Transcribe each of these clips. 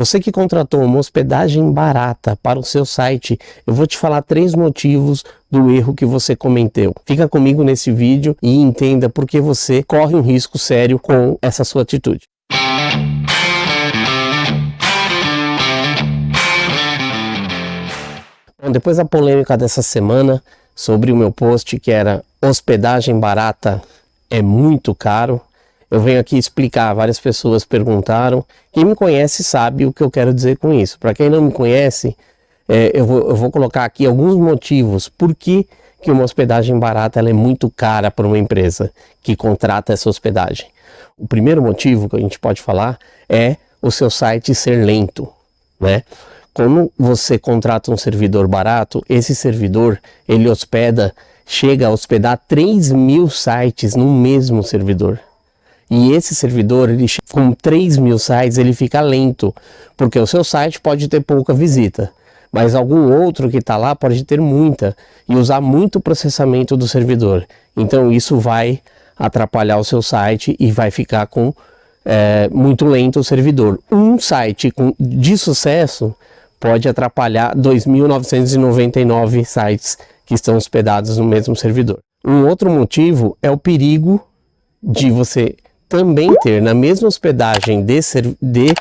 Você que contratou uma hospedagem barata para o seu site, eu vou te falar três motivos do erro que você cometeu. Fica comigo nesse vídeo e entenda por que você corre um risco sério com essa sua atitude. Bom, depois da polêmica dessa semana sobre o meu post que era hospedagem barata é muito caro, eu venho aqui explicar, várias pessoas perguntaram. Quem me conhece sabe o que eu quero dizer com isso. Para quem não me conhece, é, eu, vou, eu, vou, colocar aqui alguns motivos por que, que uma hospedagem barata é muito cara para uma empresa que contrata essa hospedagem. O primeiro motivo que a gente pode falar é o seu site ser lento, né? Quando você contrata um servidor barato, esse servidor ele hospeda, chega a hospedar 3 mil sites no mesmo servidor. E esse servidor, ele, com 3 mil sites, ele fica lento, porque o seu site pode ter pouca visita, mas algum outro que está lá pode ter muita e usar muito processamento do servidor. Então isso vai atrapalhar o seu site e vai ficar com é, muito lento o servidor. Um site com, de sucesso pode atrapalhar 2.999 sites que estão hospedados no mesmo servidor. Um outro motivo é o perigo de você também ter na mesma hospedagem de, de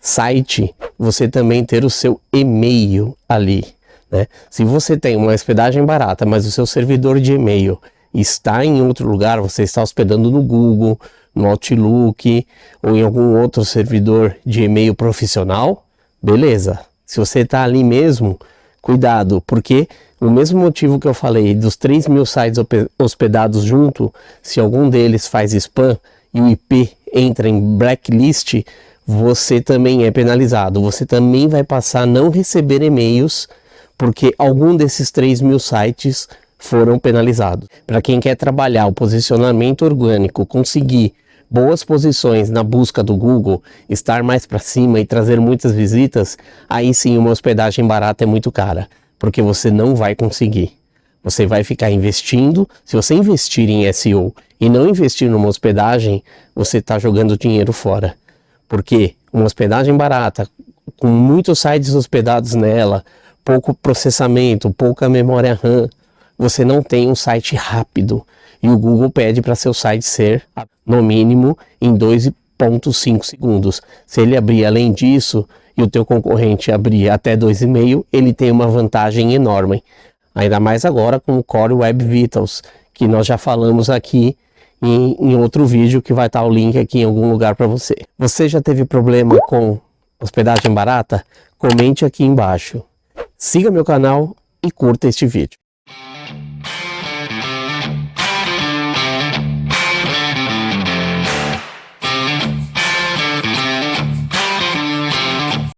site, você também ter o seu e-mail ali. Né? Se você tem uma hospedagem barata, mas o seu servidor de e-mail está em outro lugar, você está hospedando no Google, no Outlook ou em algum outro servidor de e-mail profissional, beleza. Se você está ali mesmo, cuidado, porque o mesmo motivo que eu falei dos 3 mil sites hospedados junto, se algum deles faz spam, e o IP entra em blacklist, você também é penalizado. Você também vai passar a não receber e-mails porque algum desses 3 mil sites foram penalizados. Para quem quer trabalhar o posicionamento orgânico, conseguir boas posições na busca do Google, estar mais para cima e trazer muitas visitas, aí sim uma hospedagem barata é muito cara, porque você não vai conseguir. Você vai ficar investindo, se você investir em SEO e não investir numa hospedagem, você está jogando dinheiro fora. Porque uma hospedagem barata, com muitos sites hospedados nela, pouco processamento, pouca memória RAM, você não tem um site rápido. E o Google pede para seu site ser, no mínimo, em 2.5 segundos. Se ele abrir além disso, e o teu concorrente abrir até 2,5, ele tem uma vantagem enorme. Ainda mais agora com o Core Web Vitals, que nós já falamos aqui em, em outro vídeo que vai estar o link aqui em algum lugar para você. Você já teve problema com hospedagem barata? Comente aqui embaixo. Siga meu canal e curta este vídeo.